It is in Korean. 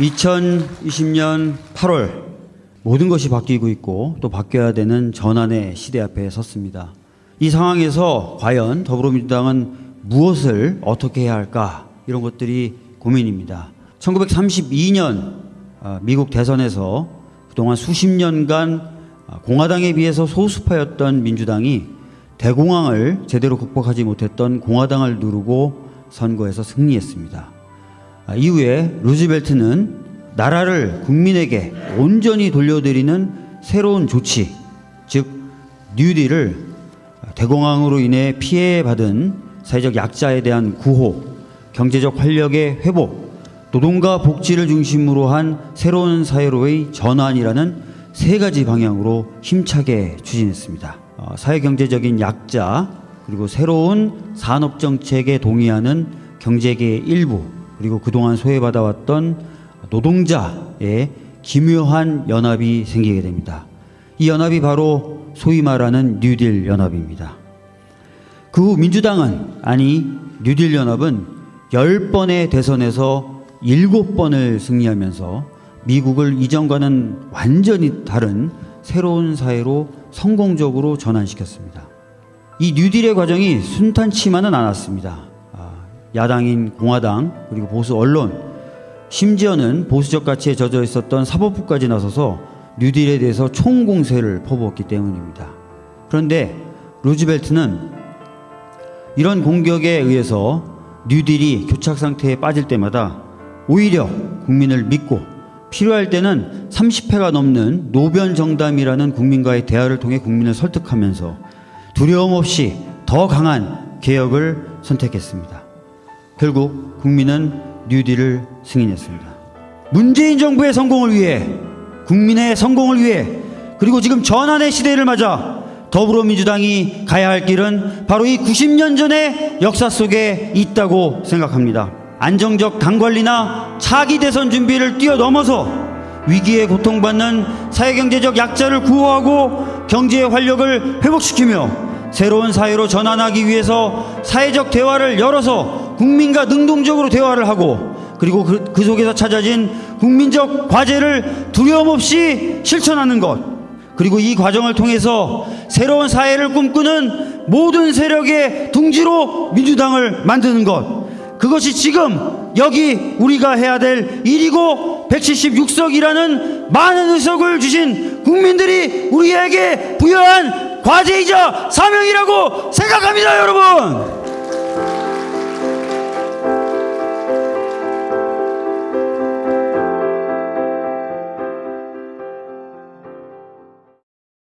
2020년 8월 모든 것이 바뀌고 있고 또 바뀌어야 되는 전환의 시대 앞에 섰습니다. 이 상황에서 과연 더불어민주당은 무엇을 어떻게 해야 할까 이런 것들이 고민입니다. 1932년 아, 미국 대선에서 그동안 수십 년간 아, 공화당에 비해서 소수파였던 민주당이 대공황을 제대로 극복하지 못했던 공화당을 누르고 선거에서 승리했습니다. 아, 이후에 루즈벨트는 나라를 국민에게 온전히 돌려드리는 새로운 조치, 즉 뉴딜을 대공황으로 인해 피해받은 사회적 약자에 대한 구호, 경제적 활력의 회복, 노동과 복지를 중심으로 한 새로운 사회로의 전환이라는 세 가지 방향으로 힘차게 추진했습니다. 어, 사회경제적인 약자, 그리고 새로운 산업정책에 동의하는 경제계의 일부, 그리고 그동안 소외받아왔던 노동자의 기묘한 연합이 생기게 됩니다. 이 연합이 바로 소위 말하는 뉴딜 연합입니다. 그 후 민주당은 아니 뉴딜 연합은 10번의 대선에서 7번을 승리하면서 미국을 이전과는 완전히 다른 새로운 사회로 성공적으로 전환시켰습니다. 이 뉴딜의 과정이 순탄치만은 않았습니다. 아, 야당인 공화당 그리고 보수 언론 심지어는 보수적 가치에 젖어 있었던 사법부까지 나서서 뉴딜에 대해서 총공세를 퍼부었기 때문입니다. 그런데 루즈벨트는 이런 공격에 의해서 뉴딜이 교착 상태에 빠질 때마다 오히려 국민을 믿고 필요할 때는 30회가 넘는 노변 정담이라는 국민과의 대화를 통해 국민을 설득하면서 두려움 없이 더 강한 개혁을 선택했습니다. 결국 국민은 뉴딜을 승인했습니다. 문재인 정부의 성공을 위해 국민의 성공을 위해 그리고 지금 전환의 시대를 맞아 더불어민주당이 가야 할 길은 바로 이 90년 전의 역사 속에 있다고 생각합니다. 안정적 당 관리나 차기 대선 준비를 뛰어넘어서 위기에 고통받는 사회경제적 약자를 구호하고 경제의 활력을 회복시키며 새로운 사회로 전환하기 위해서 사회적 대화를 열어서 국민과 능동적으로 대화를 하고 그리고 그, 그 속에서 찾아진 국민적 과제를 두려움 없이 실천하는 것 그리고 이 과정을 통해서 새로운 사회를 꿈꾸는 모든 세력의 둥지로 민주당을 만드는 것 그것이 지금 여기 우리가 해야 될 일이고 176석이라는 많은 의석을 주신 국민들이 우리에게 부여한 과제이자 사명이라고 생각합니다 여러분